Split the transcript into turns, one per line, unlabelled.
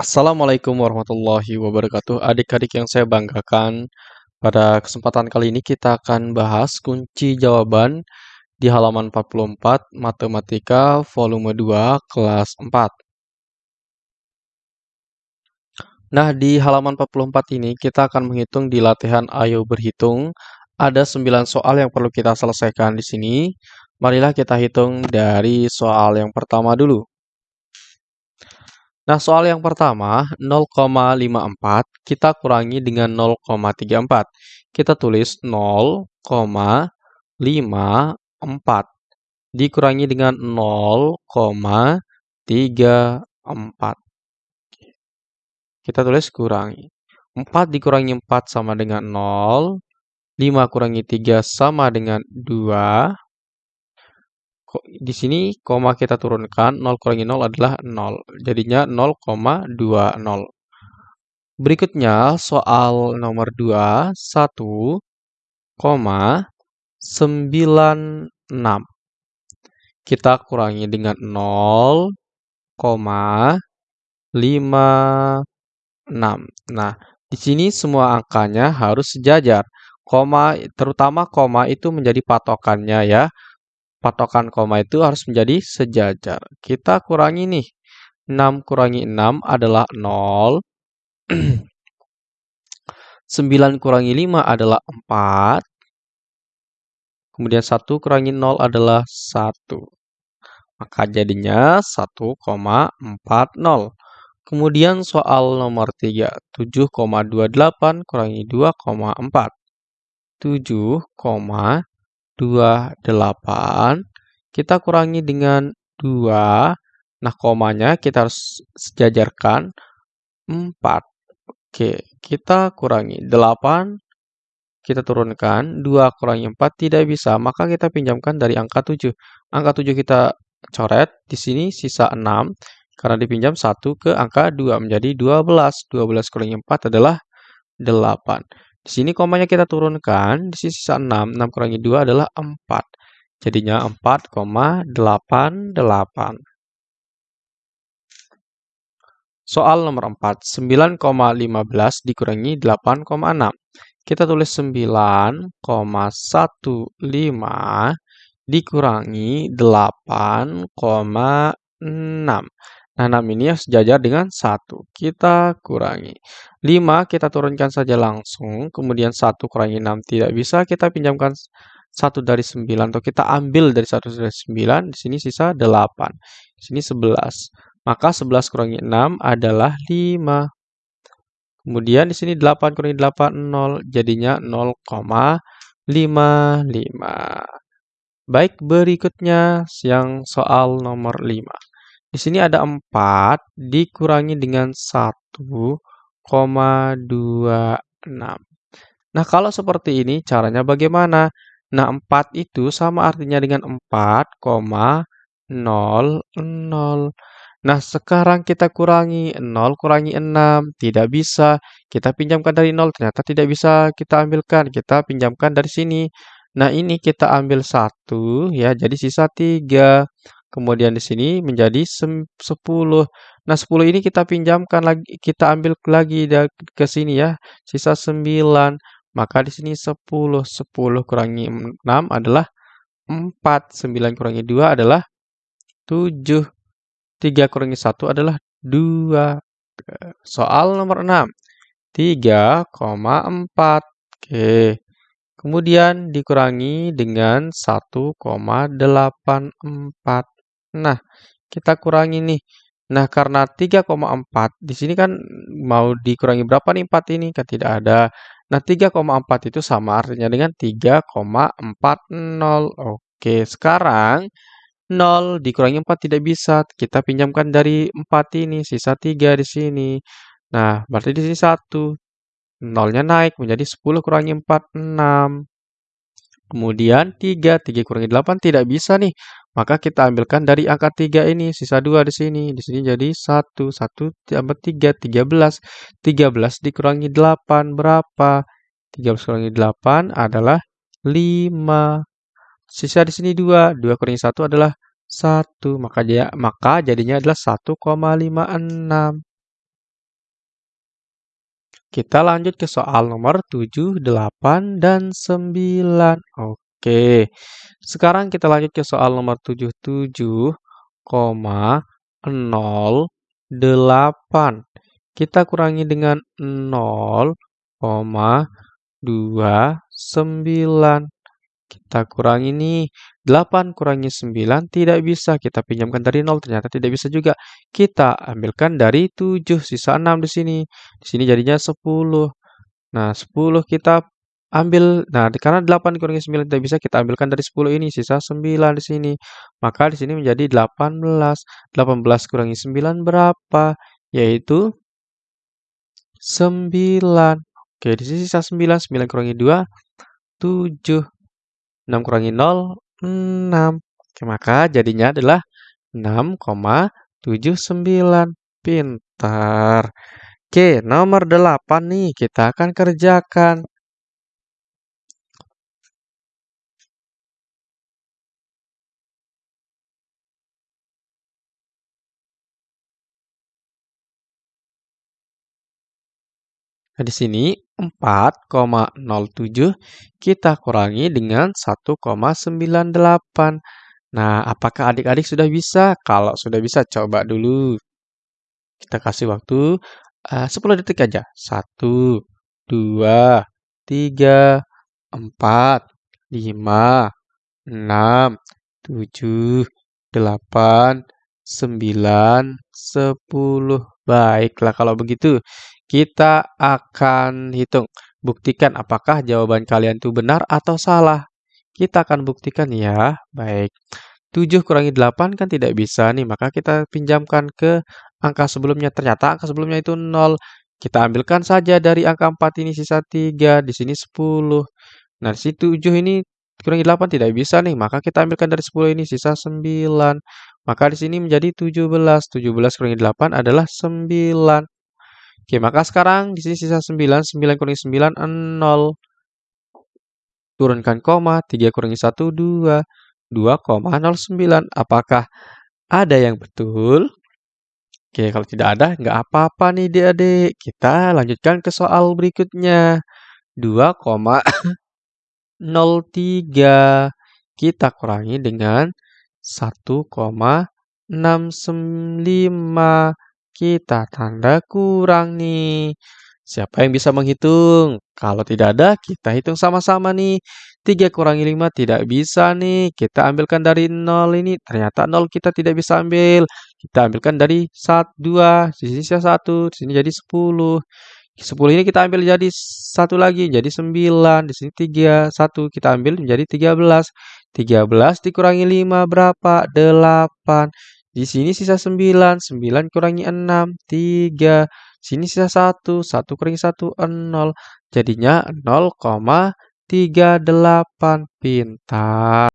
Assalamualaikum warahmatullahi wabarakatuh. Adik-adik yang saya banggakan, pada kesempatan kali ini kita akan bahas kunci jawaban di halaman 44 Matematika volume 2 kelas 4. Nah, di halaman 44 ini kita akan menghitung di latihan Ayo Berhitung. Ada 9 soal yang perlu kita selesaikan di sini. Marilah kita hitung dari soal yang pertama dulu. Nah, soal yang pertama, 0,54 kita kurangi dengan 0,34. Kita tulis 0,54 dikurangi dengan 0,34. Kita tulis kurangi. 4 dikurangi 4 sama dengan 0. 5 kurangi 3 sama dengan 2 di sini koma kita turunkan 0 kurangi 0 adalah 0. Jadinya 0,20. Berikutnya soal nomor 2 1, 96. Kita kurangi dengan 0,56. Nah, di sini semua angkanya harus sejajar. Koma terutama koma itu menjadi patokannya ya patokan koma itu harus menjadi sejajar. Kita kurangi nih. 6 kurangi 6 adalah 0. 9 kurangi 5 adalah 4. Kemudian 1 kurangi 0 adalah 1. Maka jadinya 1,40. Kemudian soal nomor 3. 7,28 kurangi 2,4. 7,28 28 kita kurangi dengan 2. Nah, komanya kita harus sejajarkan 4. Oke, kita kurangi 8. Kita turunkan 2 kurangi 4 tidak bisa, maka kita pinjamkan dari angka 7. Angka 7 kita coret, di sini sisa 6 karena dipinjam 1 ke angka 2 menjadi 12. 12 kurangi 4 adalah 8. Di sini komanya kita turunkan, di sini sisa 6. 6 kurangi 2 adalah 4. Jadinya 4,88. Soal nomor 4. 9,15 dikurangi 8,6. Kita tulis 9,15 dikurangi 8,6. Nah, 6 ini sejajar dengan 1. Kita kurangi. 5 kita turunkan saja langsung. Kemudian 1 kurangi 6 tidak bisa. Kita pinjamkan 1 dari 9. Atau kita ambil dari 1 dari 9. Di sini sisa 8. Di sini 11. Maka 11 kurangi 6 adalah 5. Kemudian di sini 8 kurangi 8, 0. Jadinya 0,55. Baik, berikutnya yang soal nomor 5. Di sini ada 4 dikurangi dengan 1,26. Nah, kalau seperti ini caranya bagaimana? Nah, 4 itu sama artinya dengan 4,00. Nah, sekarang kita kurangi 0 kurangi 6. Tidak bisa. Kita pinjamkan dari 0. Ternyata tidak bisa kita ambilkan. Kita pinjamkan dari sini. Nah, ini kita ambil 1 ya. Jadi sisa 3. Kemudian di sini menjadi 10. Nah, 10 ini kita pinjamkan lagi, kita ambil lagi ke sini ya. Sisa 9. Maka di sini 10. 10 kurangi 6 adalah 4. 9 kurangi 2 adalah 7. 3 kurangi 1 adalah 2. Soal nomor 6. 3,4. Oke. Kemudian dikurangi dengan 1,84. Nah, kita kurangi nih. Nah, karena 3,4 di sini kan mau dikurangi berapa nih 4 ini? Kan tidak ada. Nah, 3,4 itu sama artinya dengan 3,40. Oke, sekarang 0 dikurangi 4 tidak bisa. Kita pinjamkan dari 4 ini, sisa 3 di sini. Nah, berarti di sini 1. 0-nya naik menjadi 10 kurangi 4, 6. Kemudian 3, 3 kurangi 8 tidak bisa nih. Maka kita ambilkan dari angka 3 ini, sisa 2 di sini. Di sini jadi 1, 1 tambah 3, 13. 13 dikurangi 8 berapa? 13 kurangi 8 adalah 5. Sisa di sini 2, 2 kurangi 1 adalah 1. Maka, maka jadinya adalah 1,56. Kita lanjut ke soal nomor 7, 8, dan 9. Oke, sekarang kita lanjut ke soal nomor 77, 0,08. Kita kurangi dengan 0,29. Kita kurangi nih, 8 kurangi 9 tidak bisa. Kita pinjamkan dari 0, ternyata tidak bisa juga. Kita ambilkan dari 7, sisa 6 di sini. Di sini jadinya 10. Nah, 10 kita ambil. Nah, karena 8 kurangi 9 tidak bisa, kita ambilkan dari 10 ini, sisa 9 di sini. Maka di sini menjadi 18. 18 kurangi 9 berapa? Yaitu 9. Oke, di sini sisa 9. 9 kurangi 2, 7. 6 kurangi 0, 6. Oke, maka jadinya adalah 6,79. Pintar. Oke, nomor 8 nih kita akan kerjakan. Nah, di sini 4,07 kita kurangi dengan 1,98. Nah, apakah adik-adik sudah bisa? Kalau sudah bisa, coba dulu. Kita kasih waktu uh, 10 detik aja. 1, 2, 3, 4, 5, 6, 7, 8, 9, 10. Baiklah kalau begitu kita akan hitung. Buktikan apakah jawaban kalian itu benar atau salah. Kita akan buktikan ya. Baik. 7 kurangi 8 kan tidak bisa nih. Maka kita pinjamkan ke angka sebelumnya. Ternyata angka sebelumnya itu 0. Kita ambilkan saja dari angka 4 ini sisa 3. Di sini 10. Nah, sini 7 ini kurangi 8 tidak bisa nih. Maka kita ambilkan dari 10 ini sisa 9. Maka di sini menjadi 17. 17 kurangi 8 adalah 9. Oke, maka sekarang di sini sisa 9, 9 kurangi 9, 0. Turunkan koma, 3 kurangi 1, 2. 2,09. Apakah ada yang betul? Oke, kalau tidak ada, nggak apa-apa nih adik-adik. Kita lanjutkan ke soal berikutnya. 2,03. Kita kurangi dengan 1,65. Kita tanda kurang nih. Siapa yang bisa menghitung? Kalau tidak ada, kita hitung sama-sama nih. 3 kurangi 5 tidak bisa nih. Kita ambilkan dari 0 ini. Ternyata 0 kita tidak bisa ambil. Kita ambilkan dari 1, 2. Di sini sisa 1. Di sini jadi 10. 10 ini kita ambil jadi satu lagi, jadi 9. Di sini 3, 1 kita ambil menjadi 13. 13 dikurangi 5 berapa? 8. Di sini sisa 9, 9 kurangi 6, 3. Sini sisa 1, 1 kurangi 1, 0. Jadinya 0,38. Pintar.